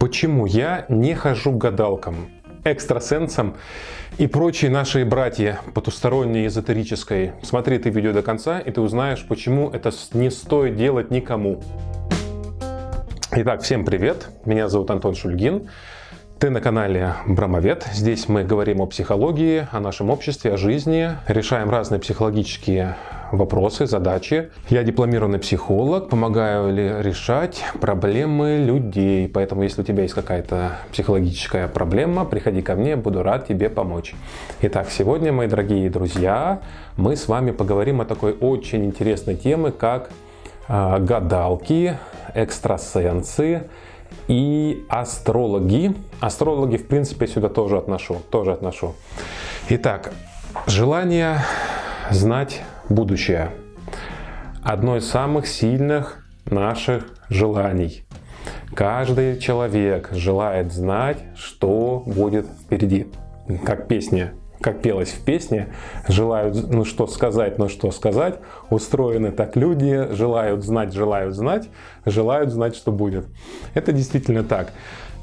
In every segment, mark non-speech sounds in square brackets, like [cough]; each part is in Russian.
Почему я не хожу к гадалкам, экстрасенсам и прочие наши братья потусторонней эзотерической? Смотри это видео до конца, и ты узнаешь, почему это не стоит делать никому. Итак, всем привет! Меня зовут Антон Шульгин. Ты на канале Брамовед. Здесь мы говорим о психологии, о нашем обществе, о жизни, решаем разные психологические вопросы, задачи. Я дипломированный психолог, помогаю решать проблемы людей. Поэтому, если у тебя есть какая-то психологическая проблема, приходи ко мне, буду рад тебе помочь. Итак, сегодня, мои дорогие друзья, мы с вами поговорим о такой очень интересной теме, как э, гадалки, экстрасенсы и астрологи. Астрологи, в принципе, сюда тоже отношу. Тоже отношу. Итак, желание знать будущее. Одно из самых сильных наших желаний. Каждый человек желает знать, что будет впереди. Как песня как пелось в песне, желают, ну что сказать, ну что сказать, устроены так люди, желают знать, желают знать, желают знать, что будет. Это действительно так.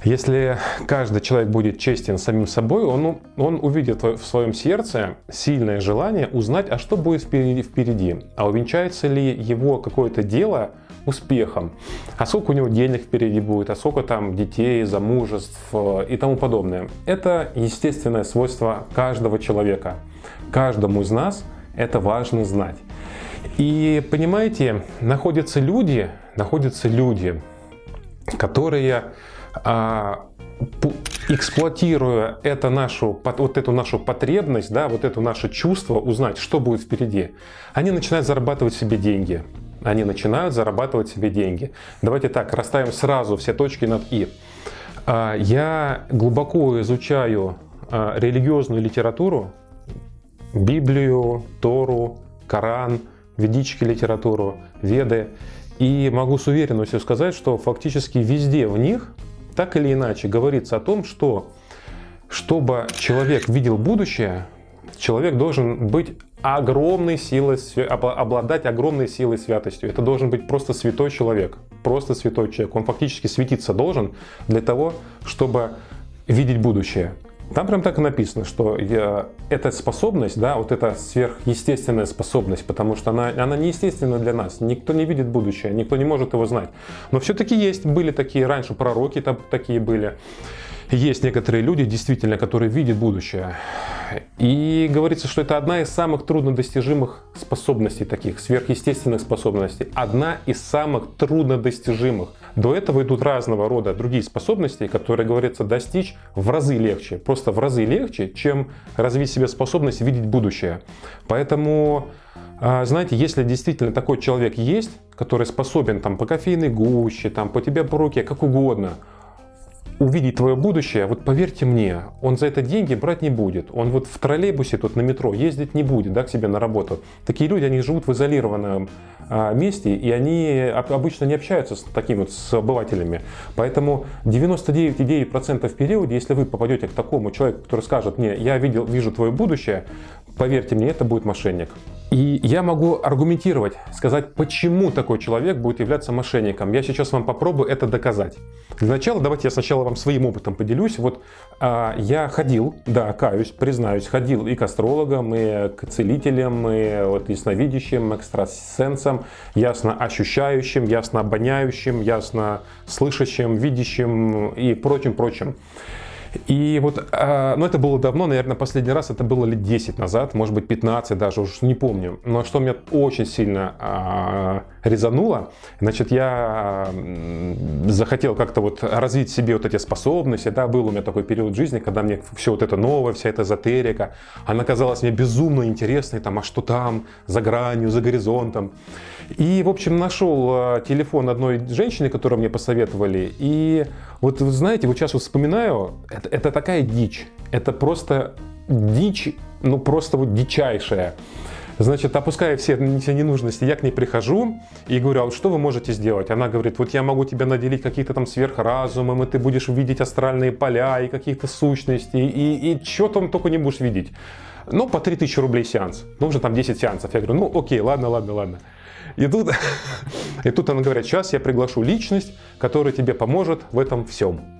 Если каждый человек будет честен самим собой, он, он увидит в своем сердце сильное желание узнать, а что будет впереди, впереди, а увенчается ли его какое-то дело успехом, а сколько у него денег впереди будет, а сколько там детей, замужеств э, и тому подобное. Это естественное свойство каждого человека. Каждому из нас это важно знать. И понимаете, находятся люди, находятся люди, которые эксплуатируя это нашу, вот эту нашу потребность, да, вот это наше чувство узнать, что будет впереди, они начинают зарабатывать себе деньги они начинают зарабатывать себе деньги. Давайте так, расставим сразу все точки над «и». А, я глубоко изучаю а, религиозную литературу, Библию, Тору, Коран, ведически литературу, Веды. И могу с уверенностью сказать, что фактически везде в них так или иначе говорится о том, что чтобы человек видел будущее, человек должен быть огромной силой, обладать огромной силой святостью. Это должен быть просто святой человек. Просто святой человек. Он фактически светиться должен для того, чтобы видеть будущее. Там прям так и написано, что я, эта способность, да, вот эта сверхъестественная способность, потому что она, она неестественна для нас. Никто не видит будущее, никто не может его знать. Но все-таки есть, были такие раньше пророки, там такие были есть некоторые люди, действительно, которые видят будущее. И говорится, что это одна из самых труднодостижимых способностей таких, сверхъестественных способностей. Одна из самых труднодостижимых. До этого идут разного рода другие способности, которые, говорится, достичь в разы легче. Просто в разы легче, чем развить себе способность видеть будущее. Поэтому а, знаете, если действительно такой человек есть, который способен там по кофейной гуще, там по тебе по руке, как угодно, увидеть твое будущее, вот поверьте мне, он за это деньги брать не будет. Он вот в троллейбусе тут на метро ездить не будет, да, к себе на работу. Такие люди, они живут в изолированном а, месте, и они обычно не общаются с такими вот с обывателями. Поэтому 99,9% в периоде, если вы попадете к такому человеку, который скажет мне, я видел, вижу твое будущее, поверьте мне, это будет мошенник. И я могу аргументировать, сказать, почему такой человек будет являться мошенником. Я сейчас вам попробую это доказать. Для начала давайте я сначала вам своим опытом поделюсь. Вот а, я ходил, да, каюсь, признаюсь, ходил и к астрологам, и к целителям, и вот ясновидящим, экстрасенсам, ясно ощущающим, ясно обоняющим, ясно слышащим, видящим и прочим-прочим. И вот, а, ну это было давно, наверное, последний раз это было лет 10 назад, может быть 15 даже, уж не помню. Но что меня очень сильно а, резануло, значит, я захотел как-то вот развить себе вот эти способности, да, был у меня такой период жизни, когда мне все вот это новое, вся эта эзотерика, она казалась мне безумно интересной, там, а что там, за гранью, за горизонтом. И, в общем, нашел а, телефон одной женщины, которую мне посоветовали, и вот, вы знаете, вот сейчас вот вспоминаю, это, это такая дичь, это просто дичь, ну просто вот дичайшая. Значит, опуская все, все ненужности, я к ней прихожу и говорю, а вот что вы можете сделать? Она говорит, вот я могу тебя наделить каких-то там сверхразумом, и ты будешь видеть астральные поля и каких-то сущностей, и, и что там только не будешь видеть. Ну, по 3000 рублей сеанс. Нужно там 10 сеансов. Я говорю, ну, окей, ладно, ладно, ладно. И тут, [laughs] и тут она говорит, сейчас я приглашу личность, которая тебе поможет в этом всем.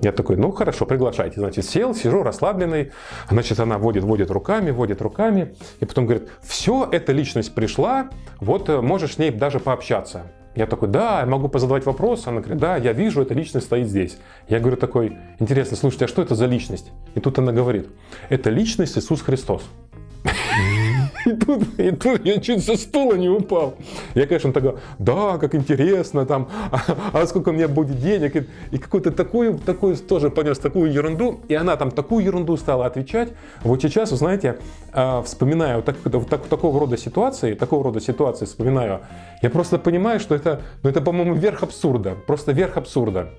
Я такой, ну хорошо, приглашайте. Значит, сел, сижу расслабленный. Значит, она водит, водит руками, водит руками. И потом говорит, все, эта личность пришла, вот э, можешь с ней даже пообщаться. Я такой, да, я могу позадавать вопрос. Она говорит, да, я вижу, эта личность стоит здесь. Я говорю такой, интересно, слушайте, а что это за личность? И тут она говорит, это личность Иисус Христос. И тут, и тут я чуть со стула не упал. Я, конечно, тогда, да, как интересно, там, а, а сколько у меня будет денег, и, и какую-то такую, такую, тоже понес такую ерунду, и она там такую ерунду стала отвечать. Вот сейчас, вы знаете, а, вспоминаю вот, так, вот так, такого рода ситуации, такого рода ситуации вспоминаю, я просто понимаю, что это, ну, это, по-моему, верх абсурда, просто верх абсурда.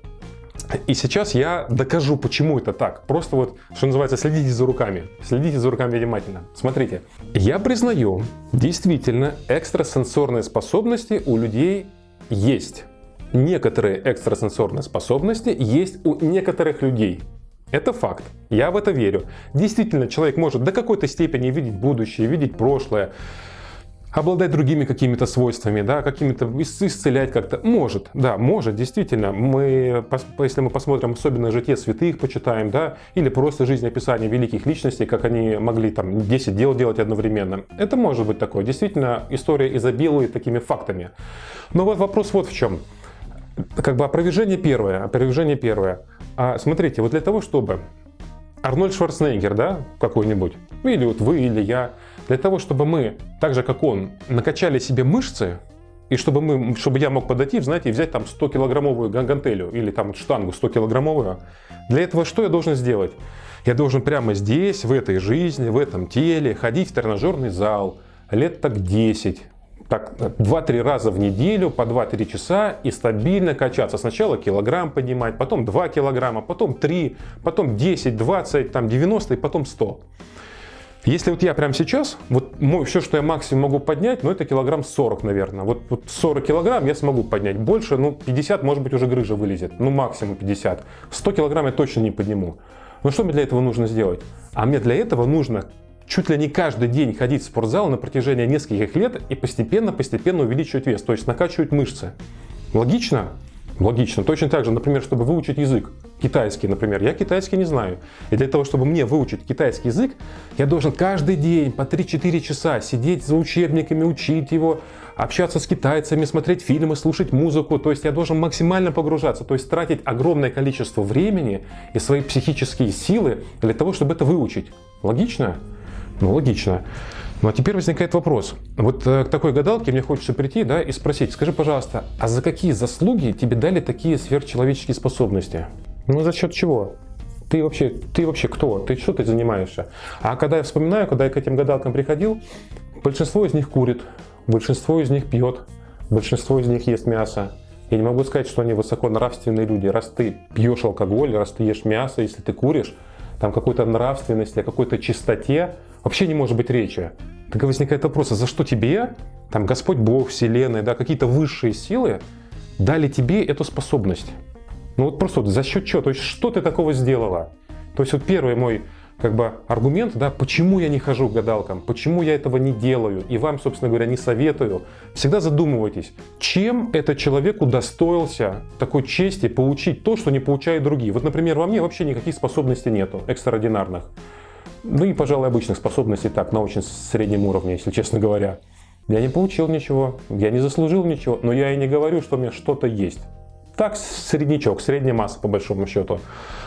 И сейчас я докажу, почему это так. Просто вот, что называется, следите за руками. Следите за руками внимательно. Смотрите. Я признаю, действительно, экстрасенсорные способности у людей есть. Некоторые экстрасенсорные способности есть у некоторых людей. Это факт. Я в это верю. Действительно, человек может до какой-то степени видеть будущее, видеть прошлое, обладать другими какими-то свойствами, да, какими-то исцелять как-то. Может, да, может, действительно. Мы, если мы посмотрим особенно житие святых, почитаем, да, или просто жизнеописание великих личностей, как они могли там 10 дел делать одновременно. Это может быть такое. Действительно, история изобилует такими фактами. Но вот вопрос вот в чем. Как бы опровержение первое, опровержение первое. А смотрите, вот для того, чтобы Арнольд Шварценеггер, да, какой-нибудь, или вот вы, или я, для того, чтобы мы, так же как он, накачали себе мышцы, и чтобы, мы, чтобы я мог подойти, знаете, взять там 100-килограммовую гантелю или там штангу 100-килограммовую, для этого что я должен сделать? Я должен прямо здесь, в этой жизни, в этом теле, ходить в тренажерный зал лет так 10, так 2-3 раза в неделю по 2-3 часа и стабильно качаться. Сначала килограмм поднимать, потом 2 килограмма, потом 3, потом 10, 20, там 90 и потом 100. Если вот я прямо сейчас, вот мой, все, что я максимум могу поднять, ну это килограмм 40, наверное. Вот, вот 40 килограмм я смогу поднять. Больше, ну 50, может быть, уже грыжа вылезет. Ну максимум 50. 100 килограмм я точно не подниму. Но что мне для этого нужно сделать? А мне для этого нужно чуть ли не каждый день ходить в спортзал на протяжении нескольких лет и постепенно-постепенно увеличивать вес, то есть накачивать мышцы. Логично? Логично. Точно так же, например, чтобы выучить язык, китайский, например, я китайский не знаю. И для того, чтобы мне выучить китайский язык, я должен каждый день по 3-4 часа сидеть за учебниками, учить его, общаться с китайцами, смотреть фильмы, слушать музыку. То есть я должен максимально погружаться, то есть тратить огромное количество времени и свои психические силы для того, чтобы это выучить. Логично? Ну, логично. Ну а теперь возникает вопрос. Вот э, к такой гадалке мне хочется прийти да, и спросить, скажи, пожалуйста, а за какие заслуги тебе дали такие сверхчеловеческие способности? Ну за счет чего? Ты вообще, ты вообще кто? Ты что ты занимаешься? А когда я вспоминаю, когда я к этим гадалкам приходил, большинство из них курит, большинство из них пьет, большинство из них ест мясо. Я не могу сказать, что они высоко нравственные люди. Раз ты пьешь алкоголь, раз ты ешь мясо, если ты куришь, там какой-то нравственности, о какой-то чистоте вообще не может быть речи. Тогда возникает вопрос, а за что тебе, там Господь Бог, Вселенная, да, какие-то высшие силы дали тебе эту способность? Ну вот просто вот за счет чего? То есть что ты такого сделала? То есть вот первый мой как бы аргумент, да, почему я не хожу к гадалкам, почему я этого не делаю, и вам, собственно говоря, не советую. Всегда задумывайтесь, чем этот человек удостоился такой чести получить то, что не получают другие. Вот, например, во мне вообще никаких способностей нету, экстраординарных. Ну и, пожалуй, обычных способностей так, на очень среднем уровне, если честно говоря. Я не получил ничего, я не заслужил ничего, но я и не говорю, что у меня что-то есть. Так, среднячок, средняя масса по большому счету.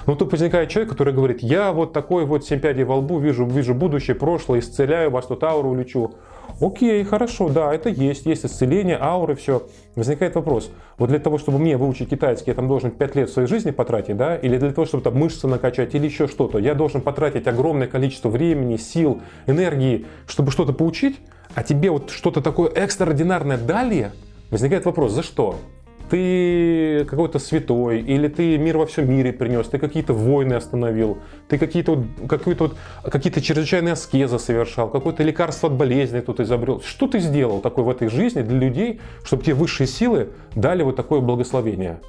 Но тут возникает человек, который говорит, я вот такой вот 7 пядей во лбу, вижу, вижу будущее, прошлое, исцеляю вас, тут ауру лечу. Окей, хорошо, да, это есть, есть исцеление, ауры, все. Возникает вопрос, вот для того, чтобы мне выучить китайский, я там должен 5 лет своей жизни потратить, да, или для того, чтобы там мышцы накачать, или еще что-то, я должен потратить огромное количество времени, сил, энергии, чтобы что-то получить, а тебе вот что-то такое экстраординарное дали, возникает вопрос, за что? Ты какой-то святой, или ты мир во всем мире принес, ты какие-то войны остановил, ты какие-то какие-то какие-то чрезвычайные аскезы совершал, какое-то лекарство от болезни тут изобрел. Что ты сделал такое в этой жизни для людей, чтобы тебе высшие силы дали вот такое благословение?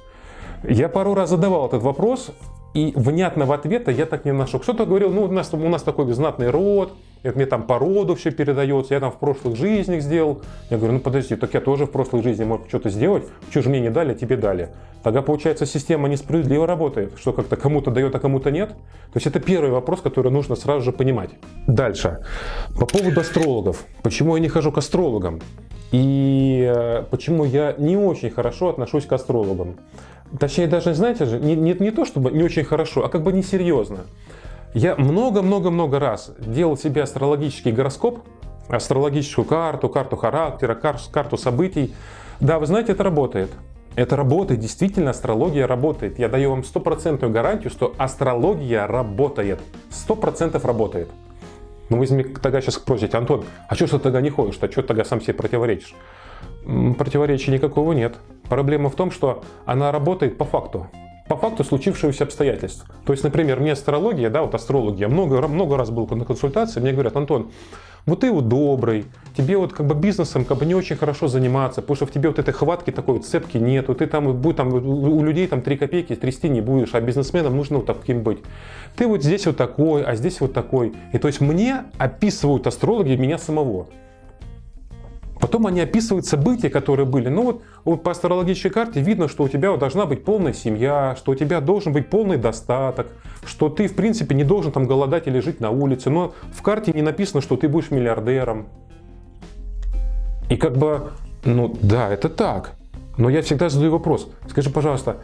Я пару раз задавал этот вопрос, и внятного ответа я так не нашел. Кто-то говорил, ну у нас, у нас такой знатный род, это мне там по роду все передается, я там в прошлых жизнях сделал. Я говорю, ну подожди, так я тоже в прошлой жизни мог что-то сделать, что же мне не дали, а тебе дали. Тогда получается система несправедливо работает, что как-то кому-то дает, а кому-то нет. То есть это первый вопрос, который нужно сразу же понимать. Дальше. По поводу астрологов. Почему я не хожу к астрологам? И э, почему я не очень хорошо отношусь к астрологам? Точнее, даже, знаете же, не, не, не то, чтобы не очень хорошо, а как бы несерьезно. Я много-много-много раз делал себе астрологический гороскоп, астрологическую карту, карту характера, карту событий. Да, вы знаете, это работает. Это работает, действительно астрология работает. Я даю вам стопроцентную гарантию, что астрология работает. Сто процентов работает. Ну вы тогда сейчас спросите, Антон, а что ты тогда не ходишь, а что ты тогда сам себе противоречишь? Противоречия никакого нет. Проблема в том, что она работает по факту по факту случившегося обстоятельств. То есть, например, мне астрология, да, вот астрологи, я много, много раз был на консультации, мне говорят, Антон, вот ты вот добрый, тебе вот как бы бизнесом как бы не очень хорошо заниматься, потому что в тебе вот этой хватки такой вот цепки нету, ты там, будь, там у людей там 3 копейки трясти не будешь, а бизнесменам нужно вот таким быть. Ты вот здесь вот такой, а здесь вот такой. И то есть мне описывают астрологи меня самого. Потом они описывают события, которые были. Ну вот, вот по астрологической карте видно, что у тебя должна быть полная семья, что у тебя должен быть полный достаток, что ты в принципе не должен там голодать или жить на улице. Но в карте не написано, что ты будешь миллиардером. И как бы, ну да, это так. Но я всегда задаю вопрос. Скажи, пожалуйста,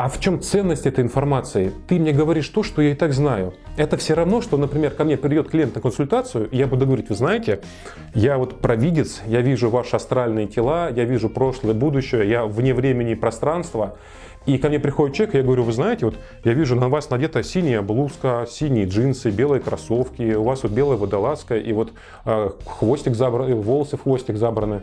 а в чем ценность этой информации? Ты мне говоришь то, что я и так знаю. Это все равно, что, например, ко мне придет клиент на консультацию, и я буду говорить, вы знаете, я вот провидец, я вижу ваши астральные тела, я вижу прошлое, будущее, я вне времени и пространства. И ко мне приходит человек, и я говорю, вы знаете, вот я вижу на вас надета синяя блузка, синие джинсы, белые кроссовки, у вас вот белая водолазка, и вот э, хвостик забран, волосы в хвостик забраны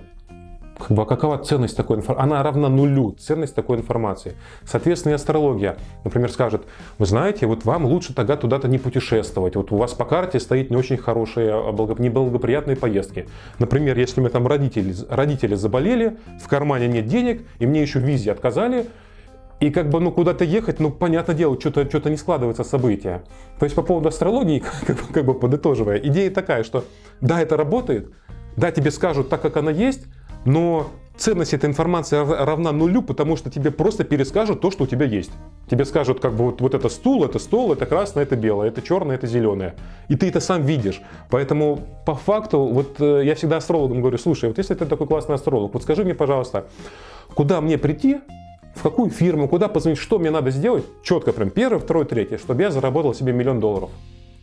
как бы, а какова ценность такой информации? Она равна нулю, ценность такой информации. Соответственно, и астрология, например, скажет, вы знаете, вот вам лучше тогда туда-то не путешествовать. Вот у вас по карте стоит не очень хорошие, а неблагоприятные поездки. Например, если мы там родители, родители заболели, в кармане нет денег, и мне еще в визе отказали, и как бы, ну, куда-то ехать, ну, понятное дело, что-то что не складывается события. То есть по поводу астрологии, [laughs] как, бы, как бы подытоживая, идея такая, что да, это работает, да, тебе скажут так, как она есть, но ценность этой информации равна нулю, потому что тебе просто перескажут то, что у тебя есть. Тебе скажут, как бы вот, вот это стул, это стол, это красное, это белое, это черное, это зеленое. И ты это сам видишь. Поэтому по факту, вот э, я всегда астрологам говорю, слушай, вот если ты такой классный астролог, вот скажи мне, пожалуйста, куда мне прийти, в какую фирму, куда позвонить, что мне надо сделать, четко прям первое, второе, третье, чтобы я заработал себе миллион долларов.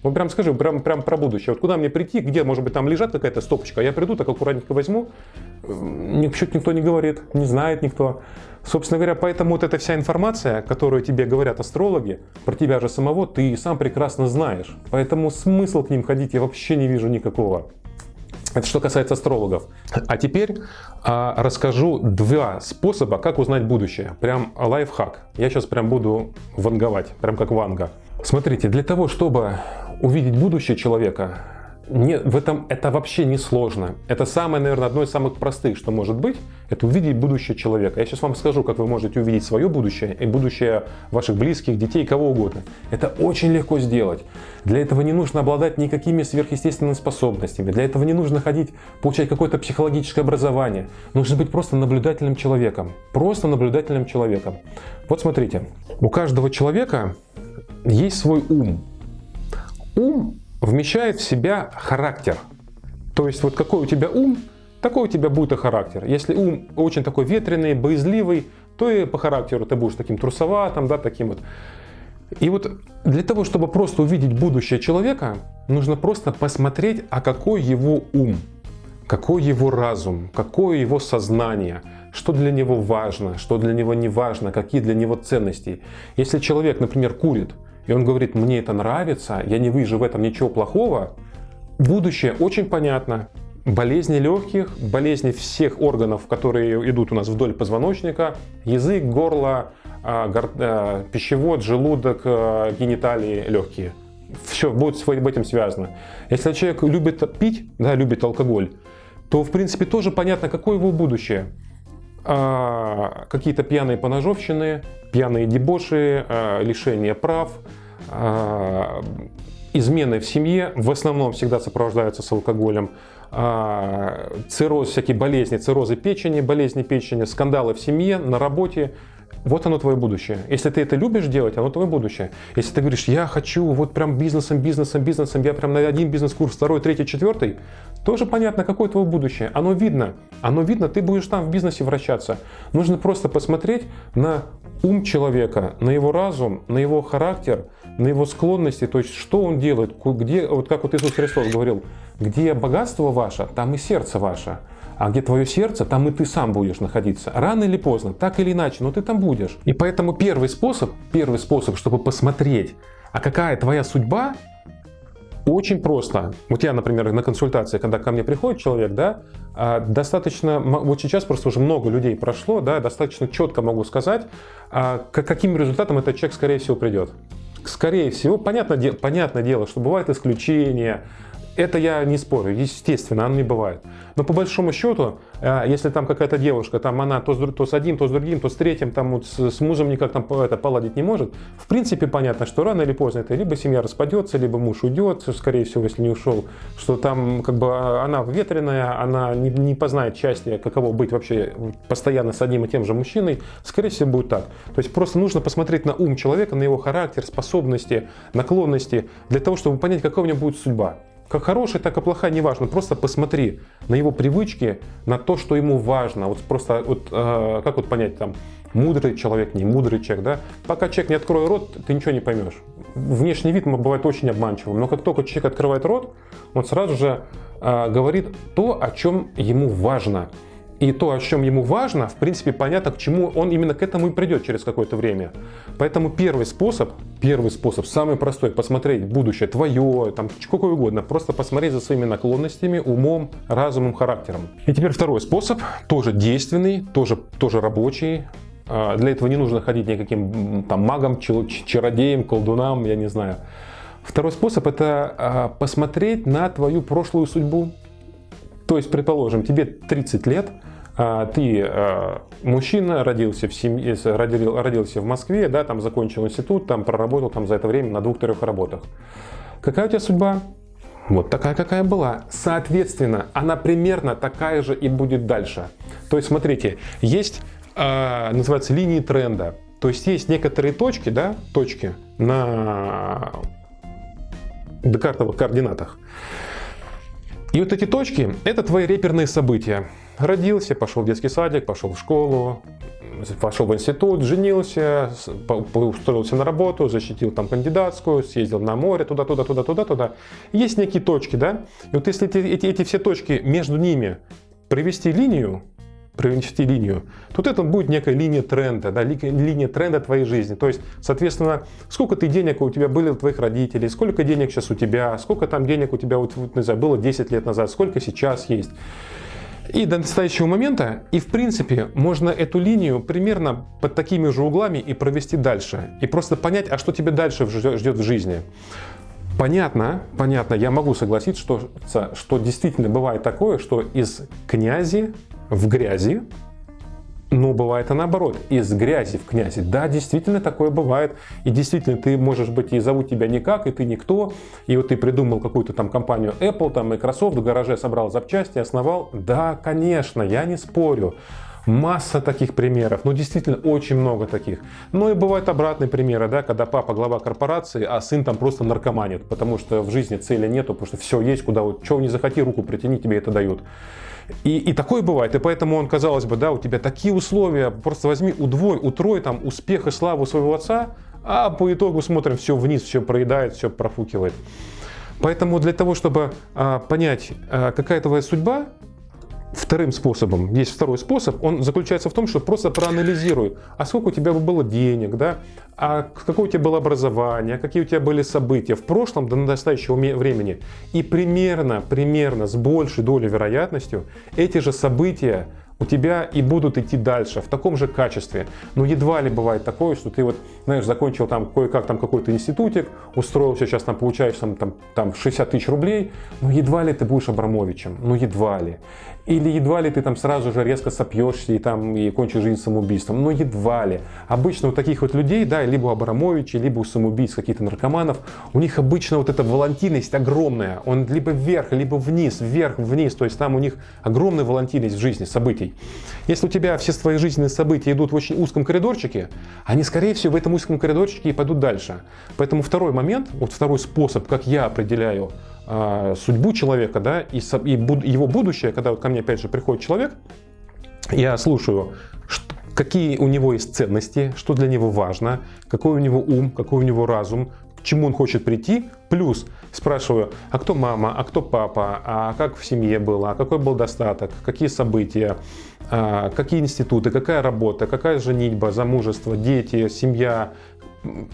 Вот прям скажи, прям, прям про будущее. Вот куда мне прийти, где, может быть, там лежат какая-то стопочка, а я приду, так аккуратненько возьму. Ничего никто не говорит, не знает никто. Собственно говоря, поэтому вот эта вся информация, которую тебе говорят астрологи, про тебя же самого, ты сам прекрасно знаешь. Поэтому смысл к ним ходить я вообще не вижу никакого. Это что касается астрологов. А теперь а, расскажу два способа, как узнать будущее. Прям лайфхак. Я сейчас прям буду ванговать, прям как ванга. Смотрите, для того, чтобы увидеть будущее человека, не, в этом это вообще не сложно. Это самое, наверное, одно из самых простых, что может быть, это увидеть будущее человека. Я сейчас вам скажу, как вы можете увидеть свое будущее и будущее ваших близких, детей, кого угодно. Это очень легко сделать. Для этого не нужно обладать никакими сверхъестественными способностями. Для этого не нужно ходить, получать какое-то психологическое образование. Нужно быть просто наблюдательным человеком. Просто наблюдательным человеком. Вот смотрите, у каждого человека есть свой ум. Ум вмещает в себя характер. То есть вот какой у тебя ум, такой у тебя будет и характер. Если ум очень такой ветреный, боязливый, то и по характеру ты будешь таким трусоватым, да, таким вот. И вот для того, чтобы просто увидеть будущее человека, нужно просто посмотреть, а какой его ум, какой его разум, какое его сознание, что для него важно, что для него не важно, какие для него ценности. Если человек, например, курит, и он говорит, мне это нравится, я не вижу в этом ничего плохого, будущее очень понятно. Болезни легких, болезни всех органов, которые идут у нас вдоль позвоночника, язык, горло, а, а, пищевод, желудок, а, гениталии, легкие. Все будет с этим связано. Если человек любит пить, да, любит алкоголь, то в принципе тоже понятно, какое его будущее а, какие-то пьяные поножовщины, пьяные дебоши, а, лишение прав, а, измены в семье в основном всегда сопровождаются с алкоголем, а, цирроз, всякие болезни, циррозы печени, болезни печени, скандалы в семье, на работе, вот оно твое будущее. Если ты это любишь делать, оно твое будущее. Если ты говоришь, я хочу вот прям бизнесом, бизнесом, бизнесом, я прям на один бизнес-курс, второй, третий, четвертый, тоже понятно, какое твое будущее. Оно видно. Оно видно, ты будешь там в бизнесе вращаться. Нужно просто посмотреть на ум человека, на его разум, на его характер, на его склонности, то есть что он делает, где, вот как вот Иисус Христос говорил, где богатство ваше, там и сердце ваше. А где твое сердце, там и ты сам будешь находиться. Рано или поздно, так или иначе, но ты там будешь. И поэтому первый способ, первый способ, чтобы посмотреть, а какая твоя судьба, очень просто. Вот я, например, на консультации, когда ко мне приходит человек, да, а, достаточно, вот сейчас просто уже много людей прошло, да, достаточно четко могу сказать, а, к каким результатам этот человек, скорее всего, придет. Скорее всего, понятно, понятное дело, что бывают исключения, это я не спорю, естественно, оно не бывает. Но по большому счету, э, если там какая-то девушка, там она то с, то с одним, то с другим, то с третьим, там вот с, с мужем никак там это поладить не может, в принципе понятно, что рано или поздно это либо семья распадется, либо муж уйдет, скорее всего, если не ушел, что там как бы а, она ветреная, она не, не познает счастья, каково быть вообще постоянно с одним и тем же мужчиной, скорее всего будет так. То есть просто нужно посмотреть на ум человека, на его характер, способности, наклонности, для того, чтобы понять, какая у него будет судьба. Как хорошая, так и плохая, неважно. Просто посмотри на его привычки, на то, что ему важно. Вот просто, вот, э, как вот понять, там, мудрый человек, не мудрый человек, да? Пока человек не откроет рот, ты ничего не поймешь. Внешний вид бывает очень обманчивым, но как только человек открывает рот, он сразу же э, говорит то, о чем ему важно. И то, о чем ему важно, в принципе, понятно, к чему он именно к этому и придет через какое-то время. Поэтому первый способ, первый способ, самый простой, посмотреть будущее твое, там, какое угодно, просто посмотреть за своими наклонностями, умом, разумом, характером. И теперь второй способ, тоже действенный, тоже, тоже рабочий, а, для этого не нужно ходить никаким там магом, чародеем, колдунам, я не знаю. Второй способ это а, посмотреть на твою прошлую судьбу. То есть, предположим, тебе 30 лет, ты а, мужчина, родился в семье, родился в Москве, да, там закончил институт, там проработал там за это время на двух-трех работах. Какая у тебя судьба? Вот такая, какая была. Соответственно, она примерно такая же и будет дальше. То есть, смотрите, есть, э, называется, линии тренда. То есть, есть некоторые точки, да, точки на декартовых координатах. И вот эти точки – это твои реперные события. Родился, пошел в детский садик, пошел в школу, пошел в институт, женился, устроился на работу, защитил там кандидатскую, съездил на море, туда, туда, туда, туда, туда. Есть некие точки, да? И вот если эти, эти, эти все точки, между ними провести линию, провести линию, тут это будет некая линия тренда, да, линия тренда твоей жизни. То есть, соответственно, сколько ты денег у тебя были у твоих родителей, сколько денег сейчас у тебя, сколько там денег у тебя вот, не знаю, было 10 лет назад, сколько сейчас есть. И до настоящего момента, и в принципе, можно эту линию примерно под такими же углами и провести дальше. И просто понять, а что тебе дальше ждет в жизни. Понятно, понятно, я могу согласиться, что, что действительно бывает такое, что из князи в грязи но бывает и наоборот, из грязи в князи. Да, действительно такое бывает. И действительно, ты можешь быть, и зовут тебя никак, и ты никто. И вот ты придумал какую-то там компанию Apple, там Microsoft, в гараже собрал запчасти, основал. Да, конечно, я не спорю. Масса таких примеров, ну действительно очень много таких. Но и бывают обратные примеры, да, когда папа глава корпорации, а сын там просто наркоманит, потому что в жизни цели нету, потому что все есть, куда вот, чего не захоти, руку притяни, тебе это дают. И, и такое бывает, и поэтому он, казалось бы, да, у тебя такие условия, просто возьми, удвой, утрой там успех и славу своего отца, а по итогу смотрим, все вниз, все проедает, все профукивает. Поэтому для того, чтобы а, понять, а, какая твоя судьба, вторым способом, есть второй способ, он заключается в том, что просто проанализируй, а сколько у тебя было денег, да, а какое у тебя было образование, какие у тебя были события в прошлом до настоящего времени. И примерно, примерно с большей долей вероятностью эти же события у тебя и будут идти дальше в таком же качестве. Но едва ли бывает такое, что ты вот, знаешь, закончил там кое-как там какой-то институтик, устроился, сейчас там получаешь там, там, там 60 тысяч рублей, но едва ли ты будешь Абрамовичем, ну едва ли. Или едва ли ты там сразу же резко сопьешься и там и кончишь жизнь самоубийством, но едва ли. Обычно у таких вот людей, да, либо у Абрамовича, либо у самоубийц, каких-то наркоманов, у них обычно вот эта волатильность огромная, он либо вверх, либо вниз, вверх, вниз, то есть там у них огромная волатильность в жизни, событий. Если у тебя все твои жизненные события идут в очень узком коридорчике, они, скорее всего, в этом узком коридорчике и пойдут дальше. Поэтому второй момент, вот второй способ, как я определяю э, судьбу человека, да, и, и буд, его будущее, когда вот ко мне опять же приходит человек, я слушаю, что, какие у него есть ценности, что для него важно, какой у него ум, какой у него разум, к чему он хочет прийти, плюс спрашиваю, а кто мама, а кто папа, а как в семье было, а какой был достаток, какие события, а, какие институты, какая работа, какая женитьба, замужество, дети, семья,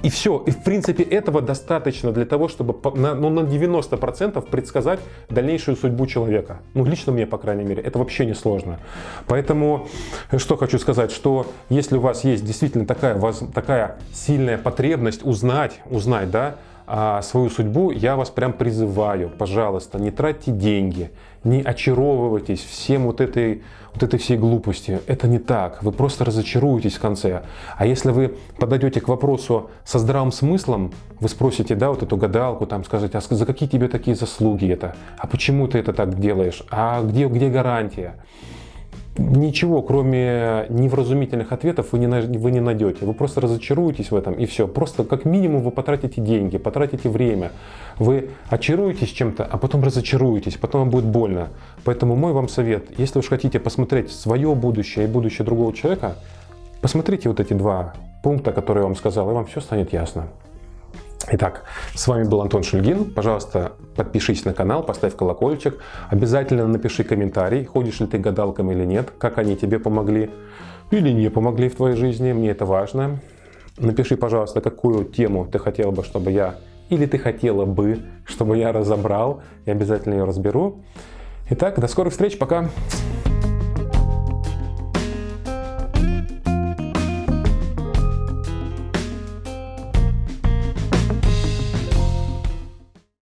и все. И в принципе этого достаточно для того, чтобы на, ну, на 90% предсказать дальнейшую судьбу человека. Ну, лично мне, по крайней мере, это вообще не сложно. Поэтому, что хочу сказать, что если у вас есть действительно такая, такая сильная потребность узнать, узнать, да, а свою судьбу, я вас прям призываю, пожалуйста, не тратьте деньги, не очаровывайтесь всем вот этой, вот этой всей глупостью. Это не так, вы просто разочаруетесь в конце. А если вы подойдете к вопросу со здравым смыслом, вы спросите, да, вот эту гадалку, там скажете, а за какие тебе такие заслуги это? А почему ты это так делаешь? А где, где гарантия? Ничего, кроме невразумительных ответов, вы не, вы не найдете. Вы просто разочаруетесь в этом и все. Просто как минимум вы потратите деньги, потратите время. Вы очаруетесь чем-то, а потом разочаруетесь, потом вам будет больно. Поэтому мой вам совет, если уж хотите посмотреть свое будущее и будущее другого человека, посмотрите вот эти два пункта, которые я вам сказал, и вам все станет ясно. Итак, с вами был Антон Шульгин. Пожалуйста, подпишись на канал, поставь колокольчик. Обязательно напиши комментарий, ходишь ли ты гадалкам или нет, как они тебе помогли или не помогли в твоей жизни, мне это важно. Напиши, пожалуйста, какую тему ты хотел бы, чтобы я, или ты хотела бы, чтобы я разобрал, и обязательно ее разберу. Итак, до скорых встреч, пока!